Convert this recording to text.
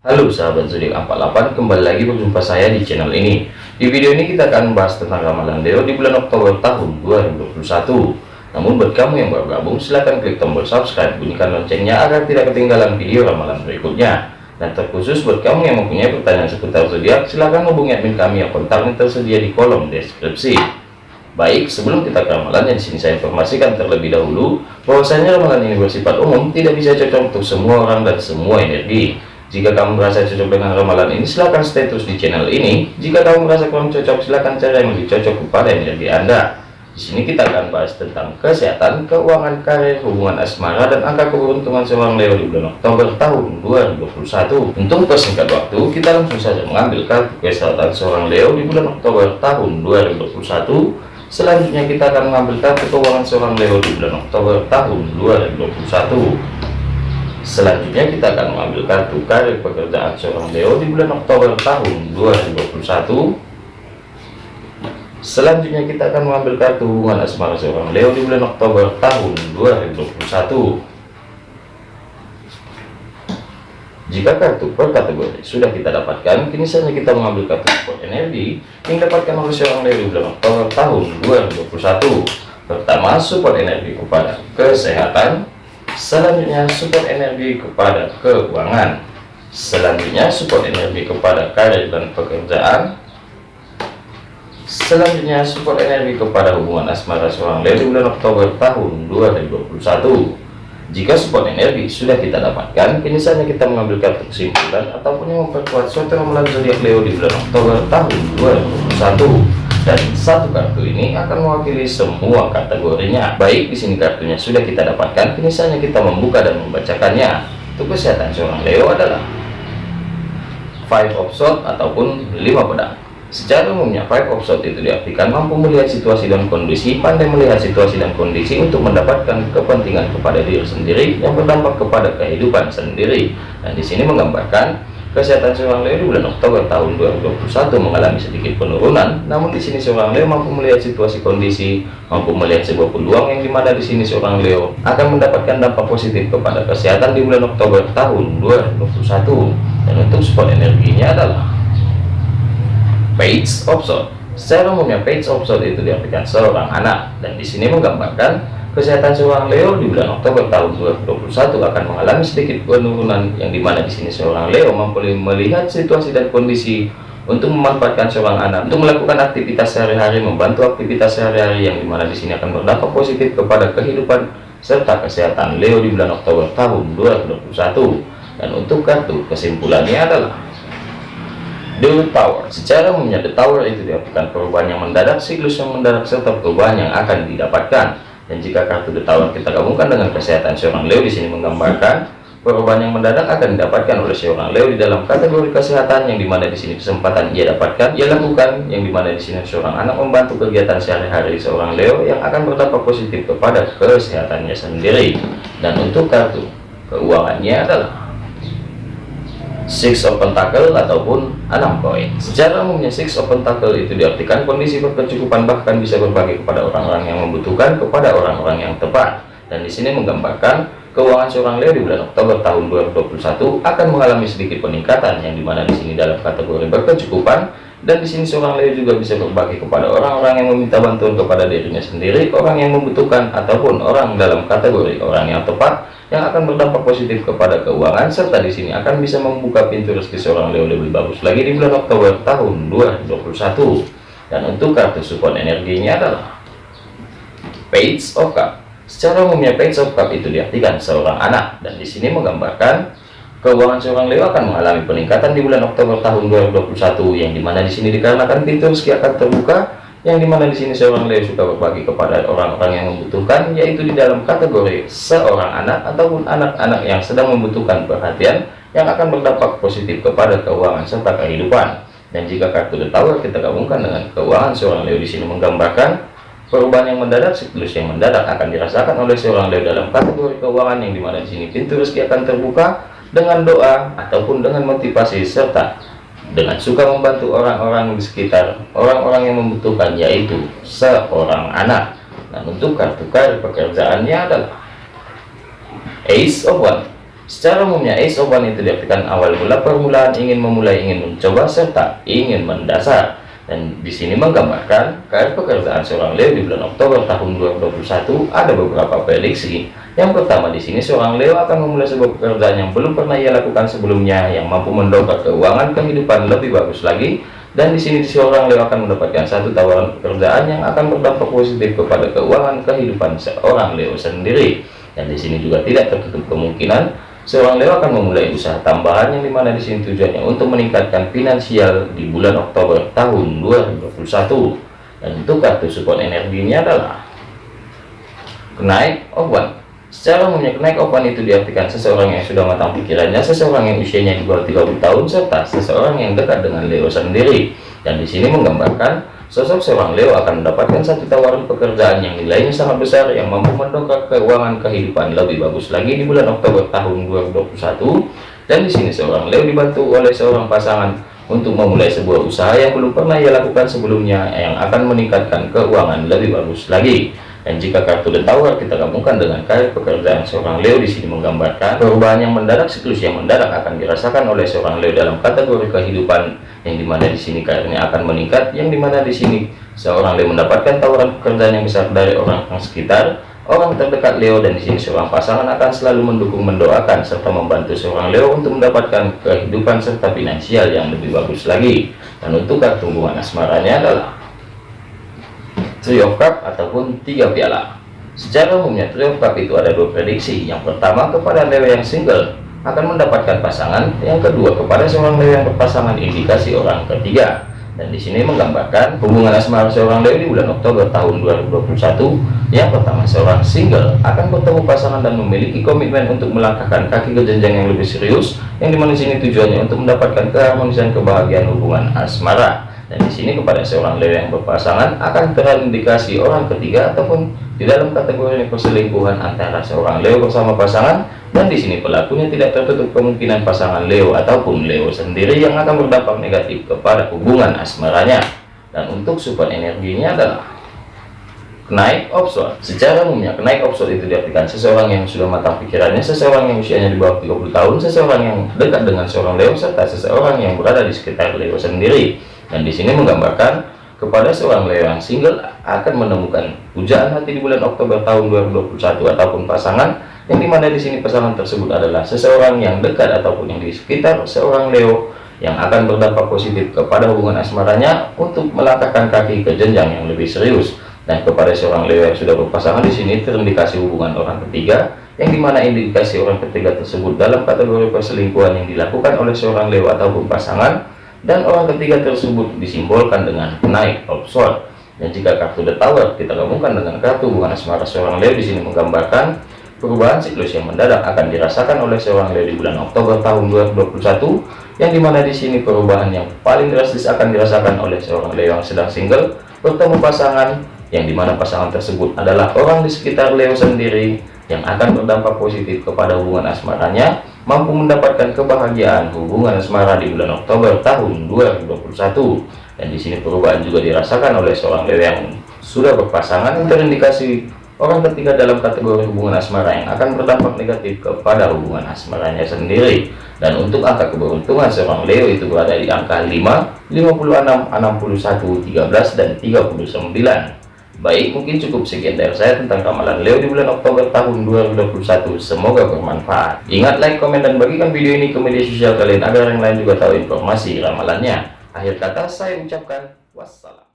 Halo sahabat zodiak 48 kembali lagi berjumpa saya di channel ini. Di video ini kita akan membahas tentang ramalan Leo di bulan Oktober tahun 2021 namun buat kamu yang baru gabung silahkan klik tombol subscribe bunyikan loncengnya agar tidak ketinggalan video ramalan berikutnya. Dan terkhusus buat kamu yang mempunyai pertanyaan seputar zodiak silahkan hubungi admin kami yang kontaknya tersedia di kolom deskripsi. Baik, sebelum kita ke ramalannya di sini saya informasikan terlebih dahulu bahwasanya ramalan ini bersifat umum, tidak bisa cocok untuk semua orang dan semua energi. Jika kamu merasa cocok dengan ramalan ini, silahkan stay terus di channel ini. Jika kamu merasa kurang cocok, silahkan cari yang lebih cocok kepada energi Anda. Di sini kita akan bahas tentang kesehatan, keuangan, karir, hubungan asmara, dan angka keberuntungan seorang Leo di bulan Oktober tahun 2021. Untuk persingkat waktu, kita langsung saja mengambil kartu kesehatan seorang Leo di bulan Oktober tahun 2021 Selanjutnya kita akan mengambil kartu keuangan seorang Leo di bulan Oktober tahun 2021. Selanjutnya kita akan mengambil kartu karir pekerjaan seorang Leo di bulan Oktober tahun 2021. Selanjutnya kita akan mengambil kartu hubungan asmara seorang Leo di bulan Oktober tahun 2021. Jika kartu per kategori sudah kita dapatkan, kini saatnya kita mengambil kartu support energi yang dapatkan oleh seorang dari bulan Oktober tahun 2021. Pertama, support energi kepada kesehatan. Selanjutnya, support energi kepada keuangan. Selanjutnya, support energi kepada karir dan pekerjaan. Selanjutnya, support energi kepada hubungan asmara seorang dari bulan Oktober tahun 2021. Jika support energi sudah kita dapatkan, kini saatnya kita mengambil kartu kesimpulan ataupun yang memperkuat suatu ramalan zodiak Leo di bulan Oktober tahun 2021. Dan satu kartu ini akan mewakili semua kategorinya. Baik, di sini kartunya sudah kita dapatkan, kini kita membuka dan membacakannya. Untuk kesehatan seorang Leo adalah Five of Swords ataupun lima pedang. Secara umumnya, five of swords itu diartikan mampu melihat situasi dan kondisi, pandai melihat situasi dan kondisi untuk mendapatkan kepentingan kepada diri sendiri yang berdampak kepada kehidupan sendiri. Dan di sini menggambarkan kesehatan seorang Leo di bulan Oktober tahun 2021 mengalami sedikit penurunan, namun di sini seorang Leo mampu melihat situasi kondisi, mampu melihat sebuah peluang yang di mana di sini seorang Leo akan mendapatkan dampak positif kepada kesehatan di bulan Oktober tahun 2021. Dan untuk support energinya adalah page of sword secara umumnya page of sword itu diartikan seorang anak. Dan di sini menggambarkan kesehatan seorang Leo di bulan Oktober tahun 2021 akan mengalami sedikit penurunan yang di mana di sini seorang Leo mampu melihat situasi dan kondisi untuk memanfaatkan seorang anak untuk melakukan aktivitas sehari-hari membantu aktivitas sehari-hari yang di mana di sini akan berdampak positif kepada kehidupan serta kesehatan Leo di bulan Oktober tahun 2021 dan untuk kartu kesimpulannya adalah The Tower. Secara umumnya The Tower itu diartikan perubahan yang mendadak siklus yang mendadak serta perubahan yang akan didapatkan dan jika kartu Tower kita gabungkan dengan kesehatan seorang Leo di sini menggambarkan perubahan yang mendadak akan didapatkan oleh seorang Leo di dalam kategori kesehatan yang di mana di sini kesempatan ia dapatkan ia lakukan yang di mana di sini seorang anak membantu kegiatan sehari-hari seorang Leo yang akan berdampak positif kepada kesehatannya sendiri. Dan untuk kartu keuangannya adalah Six of Pentacle ataupun enam koin. Secara umumnya Six of Pentacle itu diartikan kondisi berkecukupan bahkan bisa berbagi kepada orang-orang yang membutuhkan kepada orang-orang yang tepat. Dan di sini menggambarkan keuangan seorang Leo di bulan Oktober tahun 2021 akan mengalami sedikit peningkatan yang di mana di sini dalam kategori berkecukupan dan di sini seorang Leo juga bisa berbagi kepada orang-orang yang meminta bantuan kepada dirinya sendiri, orang yang membutuhkan ataupun orang dalam kategori orang yang tepat yang akan berdampak positif kepada keuangan serta di sini akan bisa membuka pintu rezeki seorang Leo lebih bagus lagi di bulan Oktober tahun 2021 dan untuk kartu support energinya adalah Page of Cup. Secara umumnya Page of Cup itu diartikan seorang anak. Dan di sini menggambarkan keuangan seorang Leo akan mengalami peningkatan di bulan Oktober tahun 2021 yang di mana di sini dikarenakan pintu rezeki akan terbuka yang di mana di sini seorang Leo suka berbagi kepada orang-orang yang membutuhkan yaitu di dalam kategori seorang anak ataupun anak-anak yang sedang membutuhkan perhatian yang akan berdampak positif kepada keuangan serta kehidupan. Dan jika kartu The Tower kita gabungkan dengan keuangan seorang Leo di sini menggambarkan perubahan yang mendadak siklus yang mendadak akan dirasakan oleh seorang Leo dalam kategori keuangan yang di mana di sini pintu rezeki akan terbuka dengan doa ataupun dengan motivasi serta dengan suka membantu orang-orang di sekitar orang-orang yang membutuhkan yaitu seorang anak dan untuk kartu karir pekerjaannya adalah Ace of One Secara umumnya Ace of One itu diartikan awal mula permulaan ingin memulai, ingin mencoba, serta ingin mendasar. Dan di sini menggambarkan karir pekerjaan seorang Leo di bulan Oktober tahun 2021 ada beberapa prediksi. Yang pertama di sini seorang Leo akan memulai sebuah pekerjaan yang belum pernah ia lakukan sebelumnya yang mampu mendongkrak keuangan kehidupan lebih bagus lagi. Dan di sini seorang Leo akan mendapatkan satu tawaran pekerjaan yang akan berdampak positif kepada keuangan kehidupan seorang Leo sendiri. Dan di sini juga tidak tertutup kemungkinan Seorang Leo akan memulai usaha tambahan yang di mana di sini tujuannya untuk meningkatkan finansial di bulan Oktober tahun 2021. Dan untuk kartu support energinya adalah kenaik one. Secara umumnya kenaik one itu diartikan seseorang yang sudah matang pikirannya, seseorang yang usianya di bawah 30 tahun, serta seseorang yang dekat dengan Leo sendiri. Dan di sini menggambarkan Sosok seorang Leo akan mendapatkan satu tawaran pekerjaan yang nilainya sangat besar yang mampu mendongkrak keuangan kehidupan lebih bagus lagi di bulan Oktober tahun 2021. Dan di sini seorang Leo dibantu oleh seorang pasangan untuk memulai sebuah usaha yang belum pernah ia lakukan sebelumnya yang akan meningkatkan keuangan lebih bagus lagi. Dan jika kartu The Tower kita gabungkan dengan karir pekerjaan seorang Leo di sini menggambarkan perubahan yang mendadak siklus yang mendadak akan dirasakan oleh seorang Leo dalam kategori kehidupan yang di mana di sini karirnya akan meningkat, yang di mana di sini seorang Leo mendapatkan tawaran pekerjaan yang besar dari orang orang sekitar, orang terdekat Leo dan di sini seorang pasangan akan selalu mendukung, mendoakan serta membantu seorang Leo untuk mendapatkan kehidupan serta finansial yang lebih bagus lagi. Dan untuk kartu hubungan asmaranya adalah Three Cup ataupun tiga piala. Secara umumnya Three Cup itu ada dua prediksi. Yang pertama kepada Leo yang single akan mendapatkan pasangan, yang kedua kepada seorang Leo yang berpasangan indikasi orang ketiga. Dan di sini menggambarkan hubungan asmara seorang Leo di bulan Oktober tahun 2021. Yang pertama seorang single akan bertemu pasangan dan memiliki komitmen untuk melangkahkan kaki ke jenjang yang lebih serius, yang di mana sini tujuannya untuk mendapatkan keharmonisan kebahagiaan hubungan asmara dan di sini kepada seorang Leo yang berpasangan akan terindikasi orang ketiga ataupun di dalam kategori perselingkuhan antara seorang Leo bersama pasangan dan di sini pelakunya tidak tertutup kemungkinan pasangan Leo ataupun Leo sendiri yang akan berdampak negatif kepada hubungan asmaranya. Dan untuk support energinya adalah naik opsi secara umumnya kenaik opsi itu diartikan seseorang yang sudah matang pikirannya seseorang yang usianya di bawah 30 tahun seseorang yang dekat dengan seorang Leo serta seseorang yang berada di sekitar Leo sendiri dan di sini menggambarkan kepada seorang Leo yang single akan menemukan pujaan hati di bulan Oktober tahun 2021 ataupun pasangan yang di mana di sini pasangan tersebut adalah seseorang yang dekat ataupun yang di sekitar seorang Leo yang akan berdampak positif kepada hubungan asmaranya untuk melangkahkan kaki ke jenjang yang lebih serius. Dan kepada seorang Leo yang sudah berpasangan di sini terindikasi hubungan orang ketiga yang di mana indikasi orang ketiga tersebut dalam kategori perselingkuhan yang dilakukan oleh seorang Leo ataupun pasangan dan orang ketiga tersebut disimbolkan dengan naik sword dan jika kartu the tower kita gabungkan dengan kartu hubungan asmara seorang Leo di sini menggambarkan perubahan siklus yang mendadak akan dirasakan oleh seorang Leo di bulan Oktober tahun 2021 yang di mana di sini perubahan yang paling drastis akan dirasakan oleh seorang Leo yang sedang single bertemu pasangan yang di mana pasangan tersebut adalah orang di sekitar Leo sendiri yang akan berdampak positif kepada hubungan asmaranya mampu mendapatkan kebahagiaan hubungan asmara di bulan Oktober tahun 2021 dan di sini perubahan juga dirasakan oleh seorang Leo yang sudah berpasangan terindikasi orang ketiga dalam kategori hubungan asmara yang akan berdampak negatif kepada hubungan asmaranya sendiri. Dan untuk angka keberuntungan seorang Leo itu berada di angka 5 56 61 13 dan 39 Baik, mungkin cukup sekian dari saya tentang ramalan Leo di bulan Oktober tahun 2021. Semoga bermanfaat. Ingat like, komen, dan bagikan video ini ke media sosial kalian agar yang lain juga tahu informasi ramalannya. Akhir kata saya ucapkan wassalam.